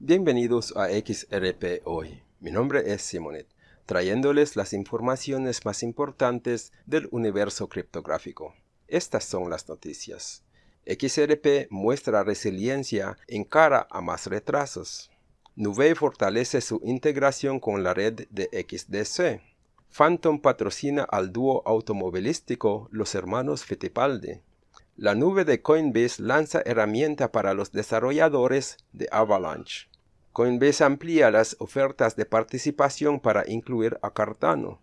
Bienvenidos a XRP Hoy. Mi nombre es Simonet, trayéndoles las informaciones más importantes del universo criptográfico. Estas son las noticias. XRP muestra resiliencia en cara a más retrasos. Nuvei fortalece su integración con la red de XDC. Phantom patrocina al dúo automovilístico Los Hermanos Fittipaldi. La nube de Coinbase lanza herramienta para los desarrolladores de Avalanche. Coinbase amplía las ofertas de participación para incluir a Cardano.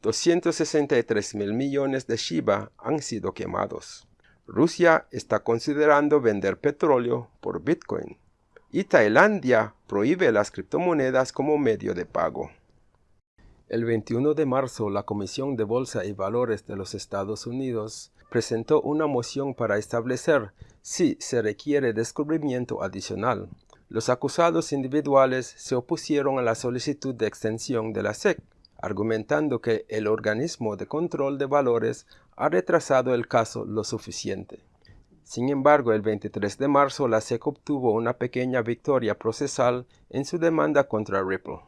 263 mil millones de Shiba han sido quemados. Rusia está considerando vender petróleo por Bitcoin. Y Tailandia prohíbe las criptomonedas como medio de pago. El 21 de marzo, la Comisión de Bolsa y Valores de los Estados Unidos presentó una moción para establecer si se requiere descubrimiento adicional los acusados individuales se opusieron a la solicitud de extensión de la SEC, argumentando que el organismo de control de valores ha retrasado el caso lo suficiente. Sin embargo, el 23 de marzo la SEC obtuvo una pequeña victoria procesal en su demanda contra Ripple,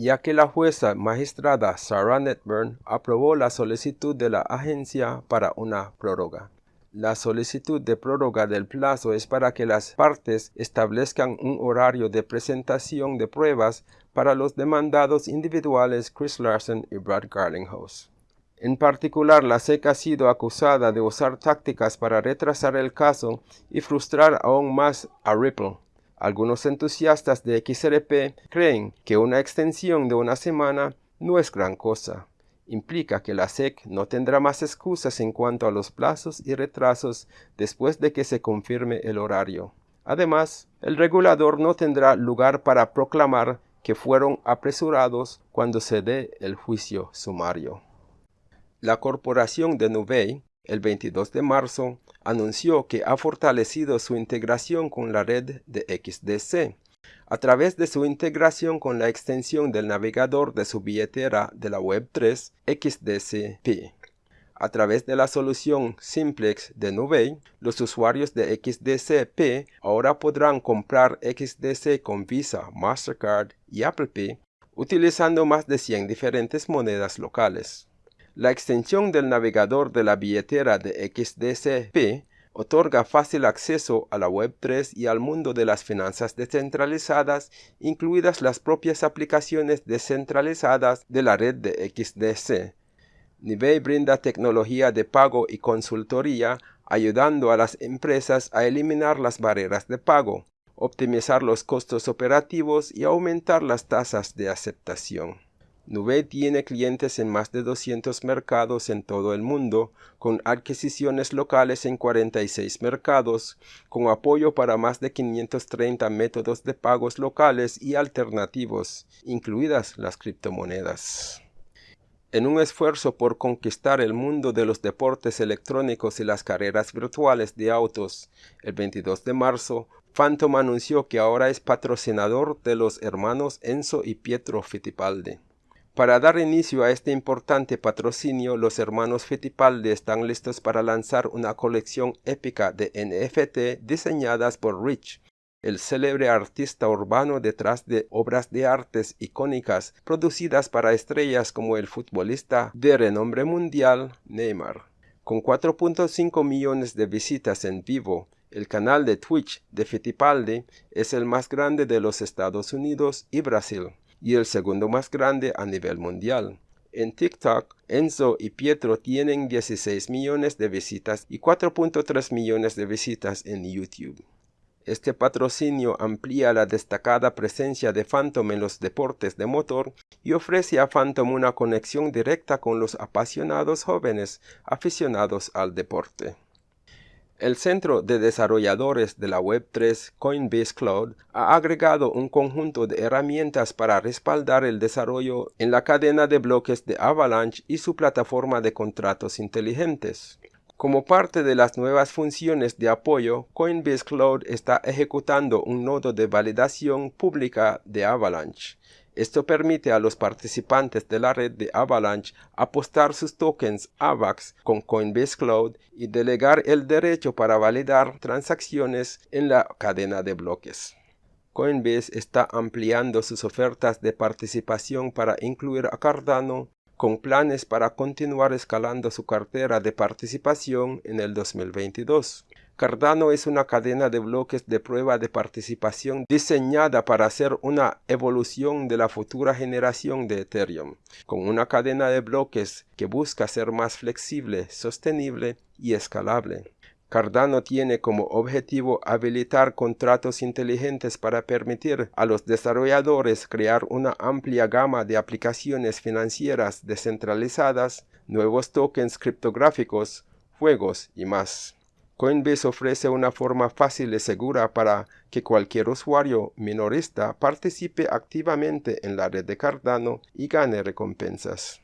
ya que la jueza magistrada Sarah Netburn aprobó la solicitud de la agencia para una prórroga. La solicitud de prórroga del plazo es para que las partes establezcan un horario de presentación de pruebas para los demandados individuales Chris Larson y Brad Garlinghouse. En particular, la SEC ha sido acusada de usar tácticas para retrasar el caso y frustrar aún más a Ripple. Algunos entusiastas de XRP creen que una extensión de una semana no es gran cosa implica que la SEC no tendrá más excusas en cuanto a los plazos y retrasos después de que se confirme el horario. Además, el regulador no tendrá lugar para proclamar que fueron apresurados cuando se dé el juicio sumario. La corporación de Nuvei, el 22 de marzo, anunció que ha fortalecido su integración con la red de XDC, a través de su integración con la extensión del navegador de su billetera de la Web3 XDCP. A través de la solución Simplex de Nuvei, los usuarios de XDCP ahora podrán comprar XDC con Visa, Mastercard y Apple Pay utilizando más de 100 diferentes monedas locales. La extensión del navegador de la billetera de XDCP otorga fácil acceso a la Web3 y al mundo de las finanzas descentralizadas, incluidas las propias aplicaciones descentralizadas de la red de XDC. Nivei brinda tecnología de pago y consultoría, ayudando a las empresas a eliminar las barreras de pago, optimizar los costos operativos y aumentar las tasas de aceptación. Nuvei tiene clientes en más de 200 mercados en todo el mundo, con adquisiciones locales en 46 mercados, con apoyo para más de 530 métodos de pagos locales y alternativos, incluidas las criptomonedas. En un esfuerzo por conquistar el mundo de los deportes electrónicos y las carreras virtuales de autos, el 22 de marzo, Phantom anunció que ahora es patrocinador de los hermanos Enzo y Pietro Fittipaldi. Para dar inicio a este importante patrocinio, los hermanos Fittipaldi están listos para lanzar una colección épica de NFT diseñadas por Rich, el célebre artista urbano detrás de obras de artes icónicas producidas para estrellas como el futbolista de renombre mundial Neymar. Con 4.5 millones de visitas en vivo, el canal de Twitch de Fittipaldi es el más grande de los Estados Unidos y Brasil y el segundo más grande a nivel mundial. En TikTok, Enzo y Pietro tienen 16 millones de visitas y 4.3 millones de visitas en YouTube. Este patrocinio amplía la destacada presencia de Phantom en los deportes de motor y ofrece a Phantom una conexión directa con los apasionados jóvenes aficionados al deporte. El Centro de Desarrolladores de la Web3 Coinbase Cloud ha agregado un conjunto de herramientas para respaldar el desarrollo en la cadena de bloques de Avalanche y su plataforma de contratos inteligentes. Como parte de las nuevas funciones de apoyo, Coinbase Cloud está ejecutando un nodo de validación pública de Avalanche esto permite a los participantes de la red de Avalanche apostar sus tokens AVAX con Coinbase Cloud y delegar el derecho para validar transacciones en la cadena de bloques. Coinbase está ampliando sus ofertas de participación para incluir a Cardano con planes para continuar escalando su cartera de participación en el 2022. Cardano es una cadena de bloques de prueba de participación diseñada para ser una evolución de la futura generación de Ethereum, con una cadena de bloques que busca ser más flexible, sostenible y escalable. Cardano tiene como objetivo habilitar contratos inteligentes para permitir a los desarrolladores crear una amplia gama de aplicaciones financieras descentralizadas, nuevos tokens criptográficos, juegos y más. Coinbase ofrece una forma fácil y segura para que cualquier usuario minorista participe activamente en la red de Cardano y gane recompensas.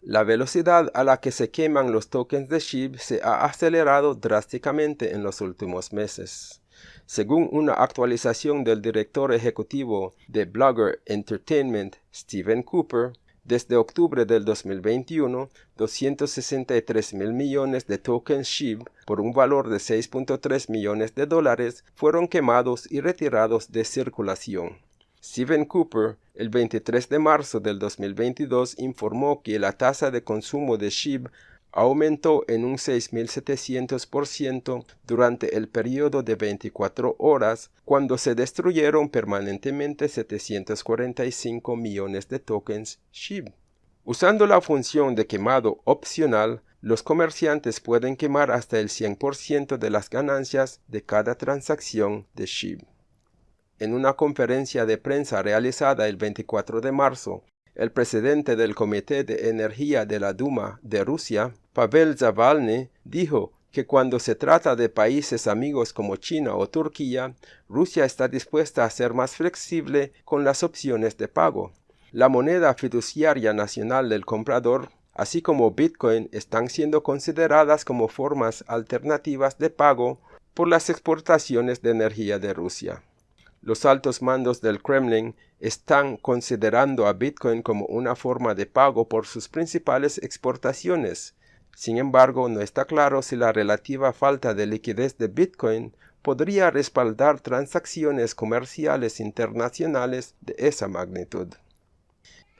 La velocidad a la que se queman los tokens de SHIB se ha acelerado drásticamente en los últimos meses. Según una actualización del director ejecutivo de Blogger Entertainment, Steven Cooper, desde octubre del 2021, 263 mil millones de tokens SHIB por un valor de 6.3 millones de dólares fueron quemados y retirados de circulación. Steven Cooper, el 23 de marzo del 2022, informó que la tasa de consumo de SHIB aumentó en un 6.700% durante el periodo de 24 horas cuando se destruyeron permanentemente 745 millones de tokens SHIB. Usando la función de quemado opcional, los comerciantes pueden quemar hasta el 100% de las ganancias de cada transacción de SHIB. En una conferencia de prensa realizada el 24 de marzo el presidente del Comité de Energía de la Duma de Rusia, Pavel Zavalny, dijo que cuando se trata de países amigos como China o Turquía, Rusia está dispuesta a ser más flexible con las opciones de pago. La moneda fiduciaria nacional del comprador, así como Bitcoin, están siendo consideradas como formas alternativas de pago por las exportaciones de energía de Rusia. Los altos mandos del Kremlin están considerando a Bitcoin como una forma de pago por sus principales exportaciones. Sin embargo, no está claro si la relativa falta de liquidez de Bitcoin podría respaldar transacciones comerciales internacionales de esa magnitud.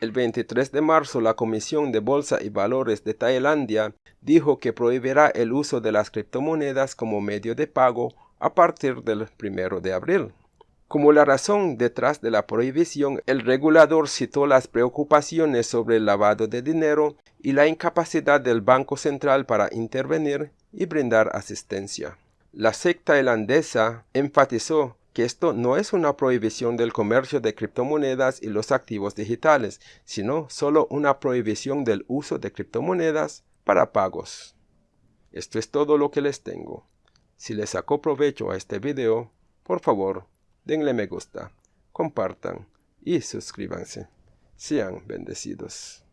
El 23 de marzo la Comisión de Bolsa y Valores de Tailandia dijo que prohibirá el uso de las criptomonedas como medio de pago a partir del 1 de abril. Como la razón detrás de la prohibición, el regulador citó las preocupaciones sobre el lavado de dinero y la incapacidad del Banco Central para intervenir y brindar asistencia. La secta tailandesa enfatizó que esto no es una prohibición del comercio de criptomonedas y los activos digitales, sino solo una prohibición del uso de criptomonedas para pagos. Esto es todo lo que les tengo. Si les sacó provecho a este video, por favor, denle me gusta, compartan y suscríbanse. Sean bendecidos.